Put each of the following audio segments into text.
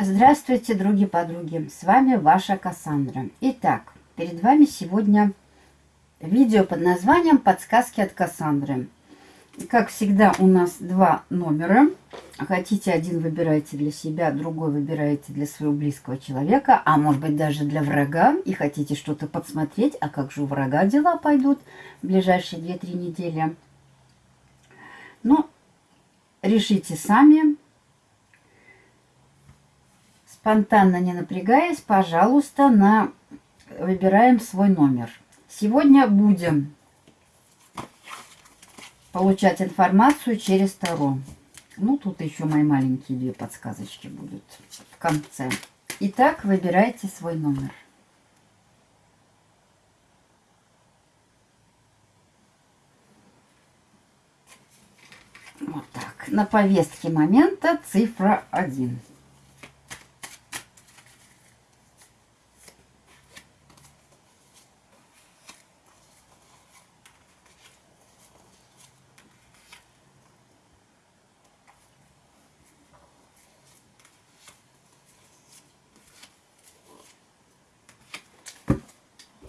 Здравствуйте, други-подруги! С вами ваша Кассандра. Итак, перед вами сегодня видео под названием «Подсказки от Кассандры». Как всегда, у нас два номера. Хотите один выбираете для себя, другой выбираете для своего близкого человека, а может быть даже для врага, и хотите что-то подсмотреть, а как же у врага дела пойдут в ближайшие 2-3 недели. Ну, решите сами, спонтанно не напрягаясь, пожалуйста, на... выбираем свой номер. Сегодня будем получать информацию через Таро. Ну, тут еще мои маленькие две подсказочки будут в конце. Итак, выбирайте свой номер. Вот так. На повестке момента цифра 1.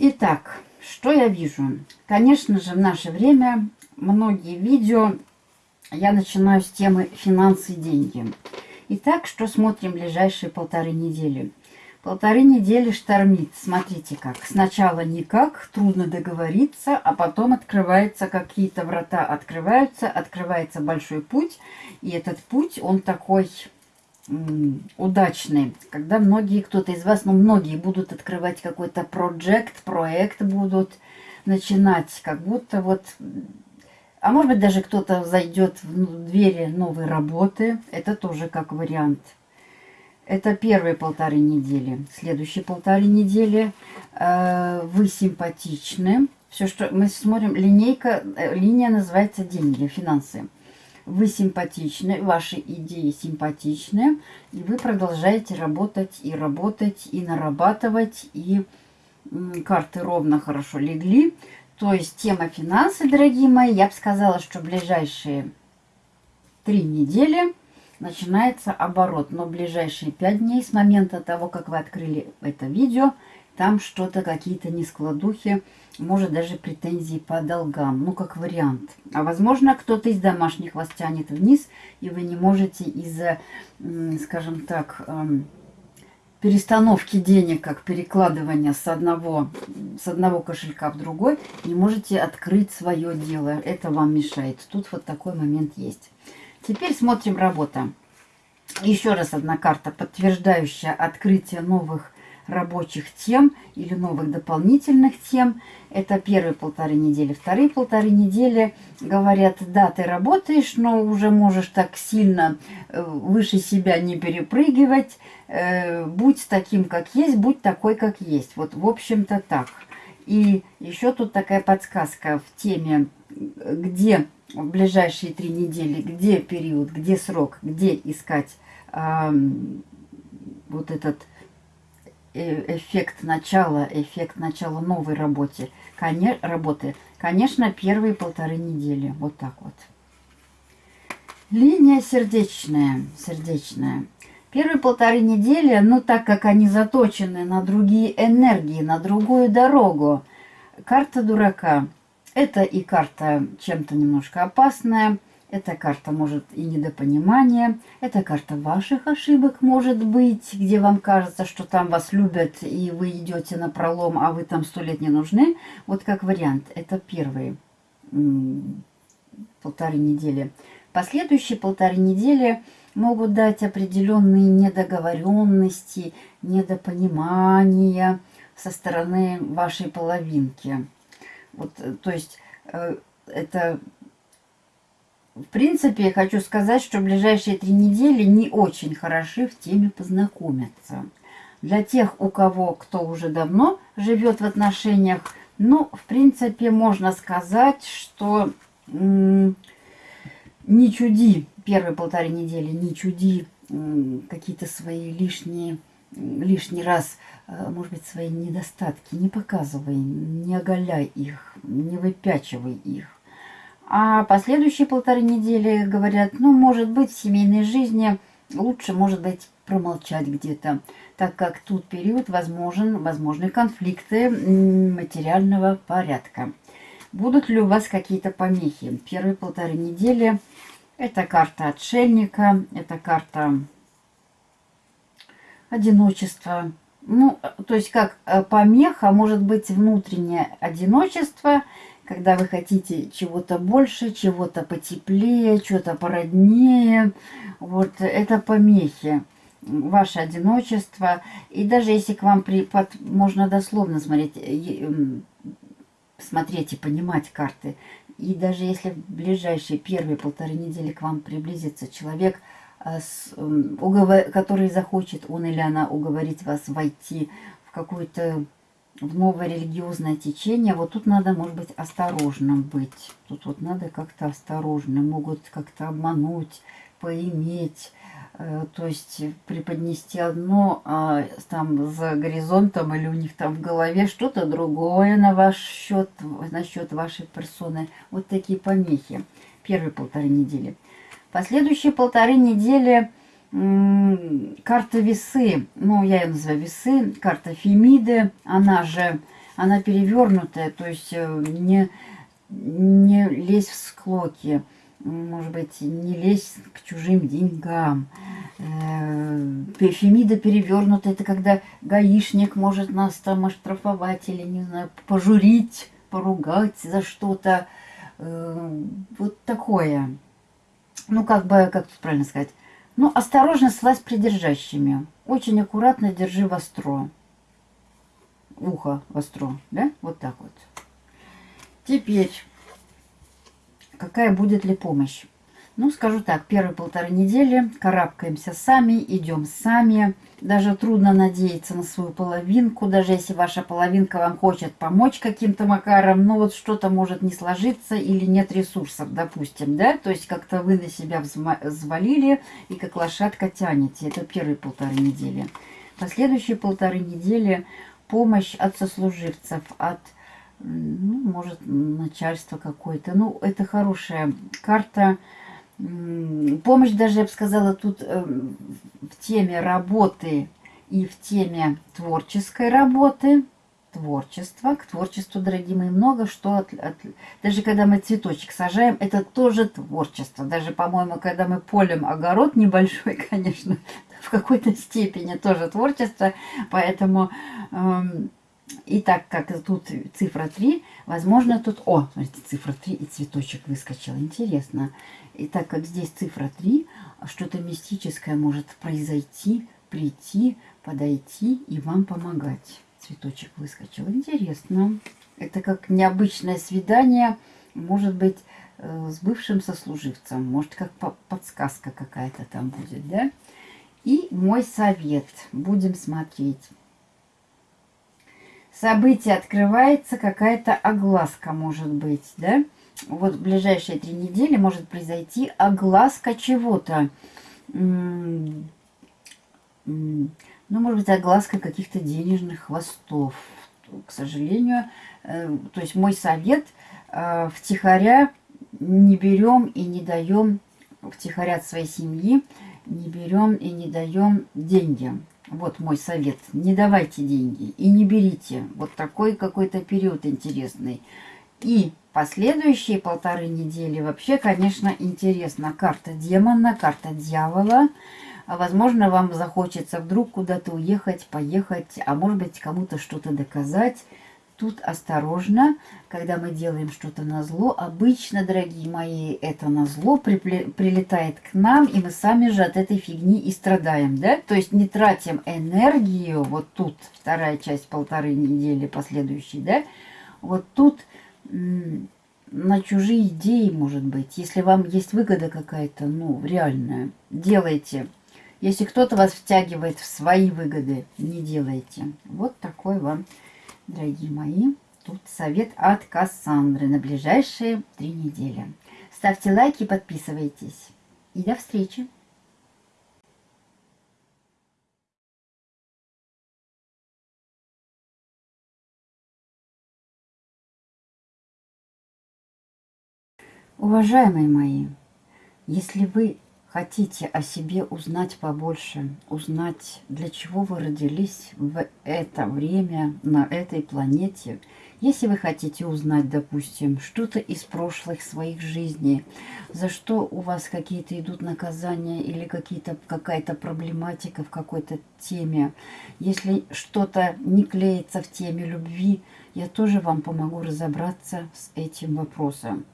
Итак, что я вижу? Конечно же, в наше время многие видео я начинаю с темы финансы и деньги. Итак, что смотрим ближайшие полторы недели? Полторы недели штормит. Смотрите как. Сначала никак, трудно договориться, а потом открываются какие-то врата, открываются, открывается большой путь. И этот путь, он такой удачный, когда многие, кто-то из вас, ну многие будут открывать какой-то проект, проект будут начинать, как будто вот, а может быть даже кто-то зайдет в двери новой работы, это тоже как вариант. Это первые полторы недели. Следующие полторы недели э, вы симпатичны. Все, что мы смотрим, линейка, э, линия называется деньги, финансы вы симпатичны, ваши идеи симпатичны, и вы продолжаете работать и работать, и нарабатывать, и карты ровно хорошо легли. То есть тема финансы, дорогие мои, я бы сказала, что ближайшие три недели начинается оборот. Но ближайшие пять дней с момента того, как вы открыли это видео, там что-то, какие-то нескладухи, может даже претензии по долгам, ну как вариант. А возможно кто-то из домашних вас тянет вниз, и вы не можете из-за, скажем так, эм, перестановки денег, как перекладывания с одного, с одного кошелька в другой, не можете открыть свое дело. Это вам мешает. Тут вот такой момент есть. Теперь смотрим работа. Еще раз одна карта, подтверждающая открытие новых рабочих тем или новых дополнительных тем. Это первые полторы недели. Вторые полторы недели говорят, да, ты работаешь, но уже можешь так сильно э, выше себя не перепрыгивать. Э, будь таким, как есть, будь такой, как есть. Вот, в общем-то, так. И еще тут такая подсказка в теме, где в ближайшие три недели, где период, где срок, где искать э, вот этот Э, эффект начала, эффект начала новой работе, коне, работы, конечно, первые полторы недели. Вот так вот. Линия сердечная, сердечная. Первые полторы недели, ну так как они заточены на другие энергии, на другую дорогу. Карта дурака. Это и карта чем-то немножко опасная, эта карта может и недопонимание. Это карта ваших ошибок может быть, где вам кажется, что там вас любят, и вы идете на пролом, а вы там сто лет не нужны. Вот как вариант. Это первые полторы недели. Последующие полторы недели могут дать определенные недоговоренности, недопонимания со стороны вашей половинки. Вот, э, то есть э, это в принципе, я хочу сказать, что ближайшие три недели не очень хороши в теме познакомиться. Для тех, у кого, кто уже давно живет в отношениях, ну, в принципе, можно сказать, что не чуди первые полторы недели, не чуди какие-то свои лишние, лишний раз, э, может быть, свои недостатки, не показывай, не оголяй их, не выпячивай их. А последующие полторы недели говорят, ну, может быть, в семейной жизни лучше, может быть, промолчать где-то, так как тут период возможен, возможны конфликты материального порядка. Будут ли у вас какие-то помехи? Первые полторы недели это карта отшельника, это карта одиночества. Ну, то есть как э, помеха может быть внутреннее одиночество, когда вы хотите чего-то больше, чего-то потеплее, чего-то породнее. Вот это помехи ваше одиночество. И даже если к вам при, под, можно дословно смотреть, смотреть и понимать карты, и даже если в ближайшие первые полторы недели к вам приблизится человек, а, с, уговор, который захочет, он или она, уговорить вас войти в какое-то в новое религиозное течение, вот тут надо, может быть, осторожным быть. Тут вот надо как-то осторожно, могут как-то обмануть, поиметь, Э, то есть преподнести одно, а там за горизонтом или у них там в голове что-то другое на ваш счет, на счет вашей персоны. Вот такие помехи. Первые полторы недели. Последующие полторы недели карта весы, ну я ее называю весы, карта Фемиды, она же, она перевернутая, то есть э, не, не лезь в склоки может быть, не лезть к чужим деньгам. Фемида э, перевернута, это когда гаишник может нас там оштрафовать или, не знаю, пожурить, поругать за что-то. Э, вот такое. Ну, как бы, как тут правильно сказать? Ну, осторожно с власть придержащими. Очень аккуратно держи востро. Ухо востро, да? Вот так вот. Теперь какая будет ли помощь. Ну, скажу так, первые полторы недели карабкаемся сами, идем сами. Даже трудно надеяться на свою половинку, даже если ваша половинка вам хочет помочь каким-то макаром, но вот что-то может не сложиться или нет ресурсов, допустим, да? То есть как-то вы на себя взвалили и как лошадка тянете. Это первые полторы недели. Последующие полторы недели помощь от сослуживцев, от ну, может, начальство какое-то. Ну, это хорошая карта. Помощь даже, я бы сказала, тут э, в теме работы и в теме творческой работы. Творчество. К творчеству, дорогие мои, много что... От, от, даже когда мы цветочек сажаем, это тоже творчество. Даже, по-моему, когда мы полем огород небольшой, конечно, в какой-то степени тоже творчество. Поэтому... Э, и так как тут цифра 3, возможно тут... О, смотрите, цифра 3 и цветочек выскочил. Интересно. И так как здесь цифра 3, что-то мистическое может произойти, прийти, подойти и вам помогать. Цветочек выскочил. Интересно. Это как необычное свидание, может быть, э, с бывшим сослуживцем. Может, как подсказка какая-то там будет, да? И мой совет. Будем смотреть событие открывается, какая-то огласка может быть, да? Вот в ближайшие три недели может произойти огласка чего-то. Ну, может быть, огласка каких-то денежных хвостов. К сожалению, э, то есть мой совет э, втихаря не берем и не даем втихаря от своей семьи, не берем и не даем деньги. Вот мой совет. Не давайте деньги и не берите. Вот такой какой-то период интересный. И последующие полторы недели вообще, конечно, интересно. Карта демона, карта дьявола. Возможно, вам захочется вдруг куда-то уехать, поехать, а может быть, кому-то что-то доказать. Тут осторожно, когда мы делаем что-то на зло. Обычно, дорогие мои, это на зло прилетает к нам, и мы сами же от этой фигни и страдаем, да? То есть не тратим энергию, вот тут вторая часть полторы недели последующей, да? Вот тут на чужие идеи, может быть. Если вам есть выгода какая-то, ну, реальная, делайте. Если кто-то вас втягивает в свои выгоды, не делайте. Вот такой вам дорогие мои, тут совет от Кассандры на ближайшие три недели. Ставьте лайки, подписывайтесь. И до встречи! Уважаемые мои, если вы хотите о себе узнать побольше, узнать, для чего вы родились в это время на этой планете, если вы хотите узнать, допустим, что-то из прошлых своих жизней, за что у вас какие-то идут наказания или какая-то проблематика в какой-то теме, если что-то не клеится в теме любви, я тоже вам помогу разобраться с этим вопросом.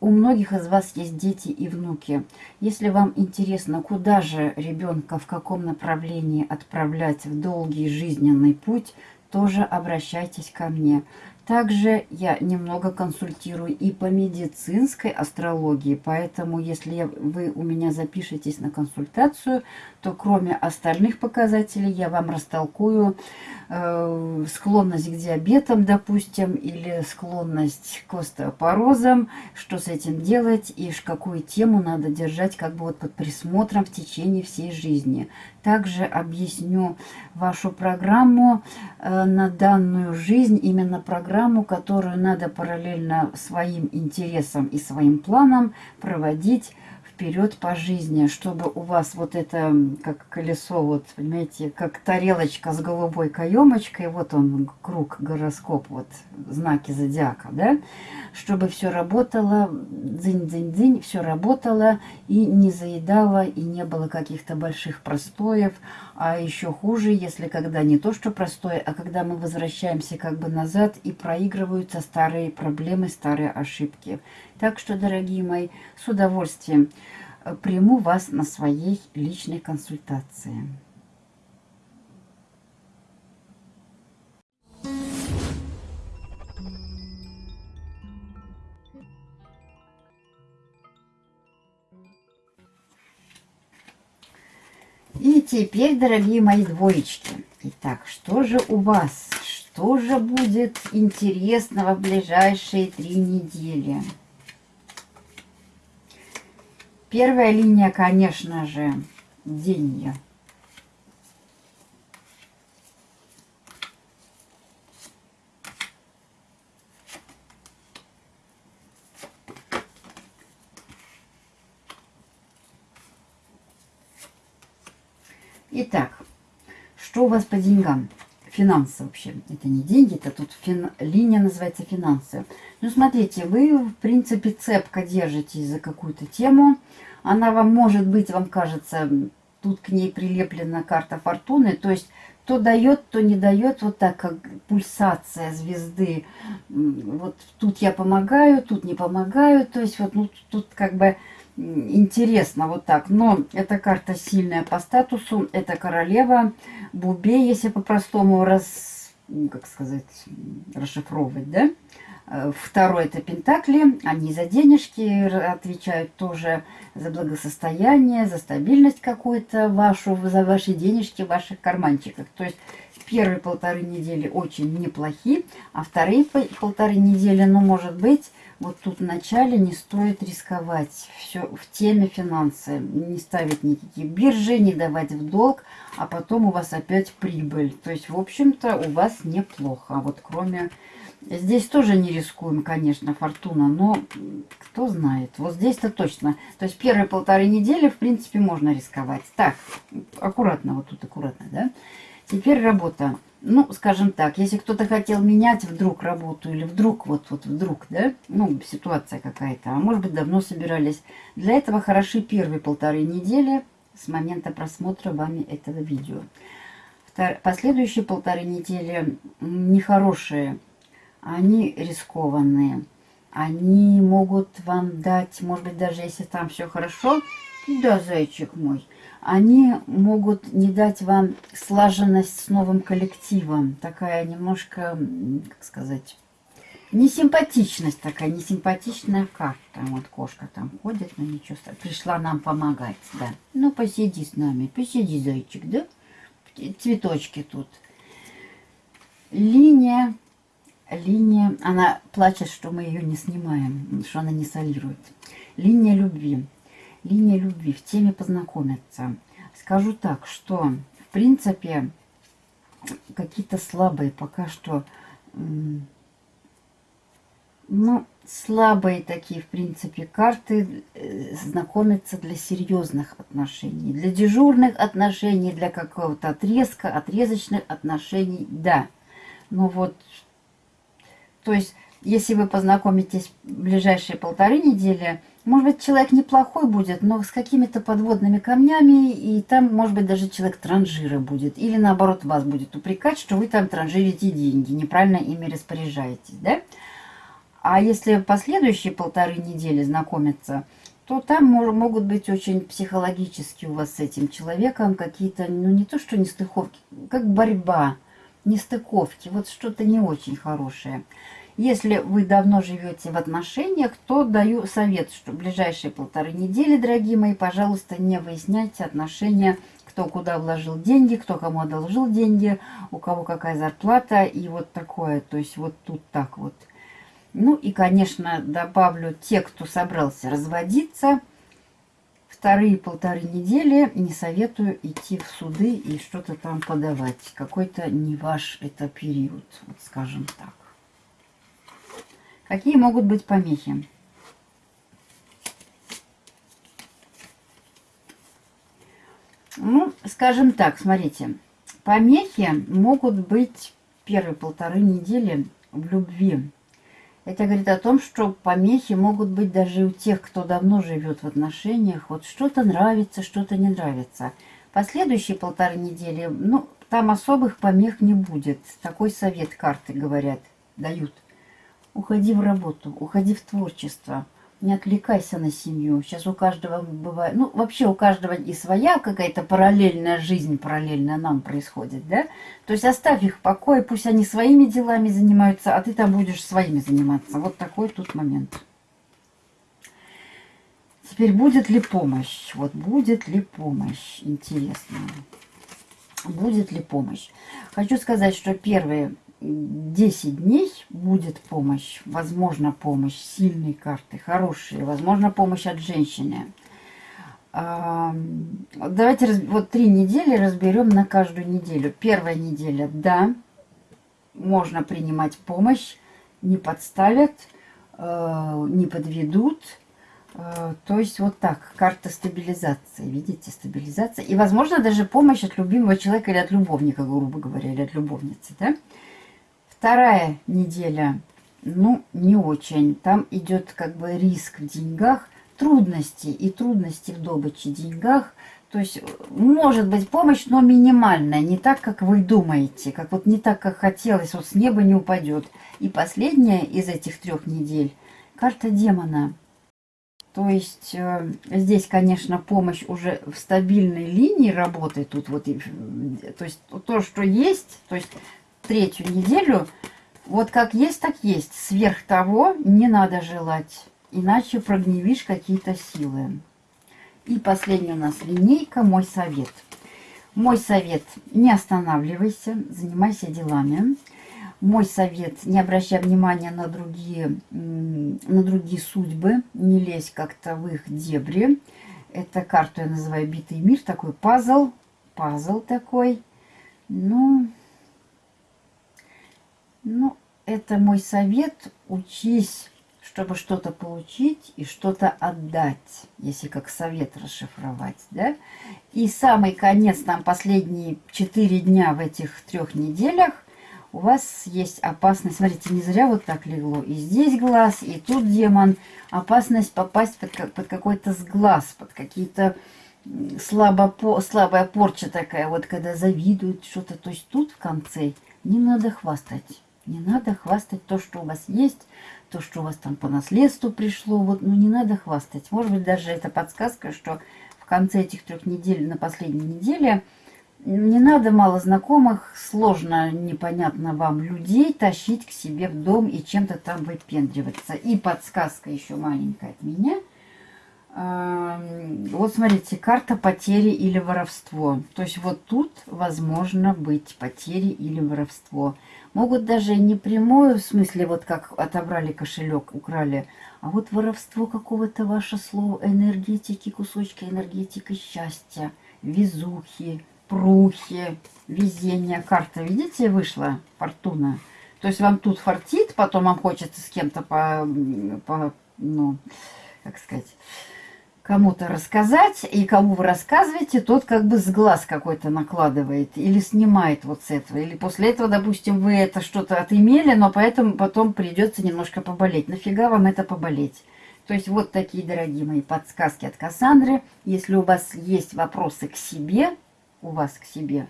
У многих из вас есть дети и внуки. Если вам интересно, куда же ребенка, в каком направлении отправлять в долгий жизненный путь, тоже обращайтесь ко мне. Также я немного консультирую и по медицинской астрологии, поэтому если вы у меня запишетесь на консультацию, то кроме остальных показателей я вам растолкую э, склонность к диабетам, допустим, или склонность к остеопорозам, что с этим делать и какую тему надо держать как бы вот под присмотром в течение всей жизни. Также объясню вашу программу э, на данную жизнь, именно программу, которую надо параллельно своим интересам и своим планам проводить вперед по жизни, чтобы у вас вот это, как колесо, вот, понимаете, как тарелочка с голубой каемочкой, вот он, круг, гороскоп, вот, знаки зодиака, да, чтобы все работало, дзынь-дзынь-дзынь, все работало и не заедало, и не было каких-то больших простоев, а еще хуже, если когда не то, что простое, а когда мы возвращаемся как бы назад и проигрываются старые проблемы, старые ошибки. Так что, дорогие мои, с удовольствием э, приму вас на своей личной консультации. Теперь, дорогие мои двоечки, итак, что же у вас? Что же будет интересного в ближайшие три недели? Первая линия, конечно же, деньги. Итак, что у вас по деньгам? Финансы вообще. Это не деньги, это тут фин... линия называется финансы. Ну, смотрите, вы, в принципе, цепко держитесь за какую-то тему. Она вам, может быть, вам кажется, тут к ней прилеплена карта фортуны. То есть, то дает, то не дает. Вот так, как пульсация звезды. Вот тут я помогаю, тут не помогаю. То есть, вот ну, тут как бы интересно вот так. Но эта карта сильная по статусу. Это королева Бубе, если по-простому раз, как сказать, расшифровывать, да? Э, второй это Пентакли, они за денежки отвечают тоже за благосостояние, за стабильность какую-то вашу, за ваши денежки в ваших карманчиках. То есть первые полторы недели очень неплохие, а вторые полторы недели, ну, может быть, вот тут в начале не стоит рисковать. Все в теме финансы. Не ставить никакие биржи, не давать в долг, а потом у вас опять прибыль. То есть, в общем-то, у вас неплохо. Вот кроме Здесь тоже не рискуем, конечно, фортуна, но кто знает. Вот здесь-то точно. То есть первые полторы недели, в принципе, можно рисковать. Так, аккуратно, вот тут аккуратно, да? Теперь работа. Ну, скажем так, если кто-то хотел менять вдруг работу или вдруг, вот, вот вдруг, да, ну, ситуация какая-то, а может быть, давно собирались. Для этого хороши первые полторы недели с момента просмотра вами этого видео. Последующие полторы недели нехорошие они рискованные. Они могут вам дать, может быть, даже если там все хорошо, да, зайчик мой, они могут не дать вам слаженность с новым коллективом. Такая немножко, как сказать, несимпатичность такая, несимпатичная карта. Вот кошка там ходит, но ничего, пришла нам помогать, да. Ну, посиди с нами, посиди, зайчик, да? Цветочки тут. Линия Линия, она плачет, что мы ее не снимаем, что она не солирует. Линия любви. Линия любви в теме познакомиться. Скажу так, что в принципе какие-то слабые пока что, ну, слабые такие, в принципе, карты э, знакомятся для серьезных отношений. Для дежурных отношений, для какого-то отрезка, отрезочных отношений, да. Но вот, то есть, если вы познакомитесь в ближайшие полторы недели, может быть, человек неплохой будет, но с какими-то подводными камнями, и там, может быть, даже человек транжира будет. Или, наоборот, вас будет упрекать, что вы там транжирите деньги, неправильно ими распоряжаетесь, да? А если последующие полторы недели знакомиться, то там могут быть очень психологически у вас с этим человеком какие-то, ну не то что нестыковки, как борьба, нестыковки, вот что-то не очень хорошее. Если вы давно живете в отношениях, то даю совет, что в ближайшие полторы недели, дорогие мои, пожалуйста, не выясняйте отношения, кто куда вложил деньги, кто кому одолжил деньги, у кого какая зарплата и вот такое. То есть вот тут так вот. Ну и, конечно, добавлю те, кто собрался разводиться. Вторые полторы недели не советую идти в суды и что-то там подавать. Какой-то не ваш это период, вот скажем так. Какие могут быть помехи? Ну, скажем так, смотрите. Помехи могут быть первые полторы недели в любви. Это говорит о том, что помехи могут быть даже у тех, кто давно живет в отношениях. Вот что-то нравится, что-то не нравится. Последующие полторы недели, ну, там особых помех не будет. Такой совет карты говорят, дают. Уходи в работу, уходи в творчество не отвлекайся на семью. Сейчас у каждого бывает, ну, вообще у каждого и своя какая-то параллельная жизнь, параллельная нам происходит, да? То есть оставь их в покое, пусть они своими делами занимаются, а ты там будешь своими заниматься. Вот такой тут момент. Теперь будет ли помощь? Вот будет ли помощь? Интересно. Будет ли помощь? Хочу сказать, что первые 10 дней будет помощь, возможно помощь, сильные карты, хорошие, возможно помощь от женщины. Давайте вот три недели разберем на каждую неделю. Первая неделя, да, можно принимать помощь, не подставят, э, не подведут. Э, то есть вот так, карта стабилизации, видите, стабилизация. И, возможно, даже помощь от любимого человека или от любовника, грубо говоря, или от любовницы, да. Вторая неделя, ну, не очень. Там идет как бы риск в деньгах, трудности и трудности в добыче деньгах. То есть может быть помощь, но минимальная, не так, как вы думаете, как вот не так, как хотелось, вот с неба не упадет. И последняя из этих трех недель карта демона. То есть э, здесь, конечно, помощь уже в стабильной линии работает тут вот, то есть то, что есть, то есть третью неделю, вот как есть, так есть. Сверх того не надо желать, иначе прогневишь какие-то силы. И последняя у нас линейка «Мой совет». Мой совет – не останавливайся, занимайся делами. Мой совет – не обращай внимания на другие, на другие судьбы, не лезь как-то в их дебри. Это карту я называю «Битый мир», такой пазл, пазл такой. Ну, ну, это мой совет. Учись, чтобы что-то получить и что-то отдать, если как совет расшифровать, да? И самый конец, там последние четыре дня в этих трех неделях, у вас есть опасность, смотрите, не зря вот так легло, и здесь глаз, и тут демон, опасность попасть под, под какой-то сглаз, под какие-то слабо, слабая порча такая, вот когда завидуют что-то, то есть тут в конце не надо хвастать. Не надо хвастать то, что у вас есть, то, что у вас там по наследству пришло. Вот, ну, не надо хвастать. Может быть, даже это подсказка, что в конце этих трех недель, на последней неделе, не надо мало знакомых, сложно, непонятно вам людей тащить к себе в дом и чем-то там выпендриваться. И подсказка еще маленькая от меня – вот смотрите, карта потери или воровство. То есть вот тут возможно быть потери или воровство. Могут даже не прямое, в смысле, вот как отобрали кошелек, украли, а вот воровство какого-то ваше слово, энергетики, кусочки энергетики счастья, везухи, прухи, везения. Карта, видите, вышла, фортуна. То есть вам тут фартит, потом вам хочется с кем-то по, по, ну, как сказать, кому-то рассказать, и кому вы рассказываете, тот как бы с глаз какой-то накладывает или снимает вот с этого. Или после этого, допустим, вы это что-то отымели, но поэтому потом придется немножко поболеть. Нафига вам это поболеть? То есть вот такие, дорогие мои, подсказки от Кассандры. Если у вас есть вопросы к себе, у вас к себе,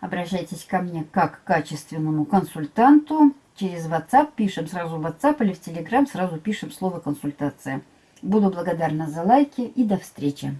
обращайтесь ко мне как к качественному консультанту. Через WhatsApp пишем сразу в WhatsApp или в Telegram, сразу пишем слово «консультация». Буду благодарна за лайки и до встречи.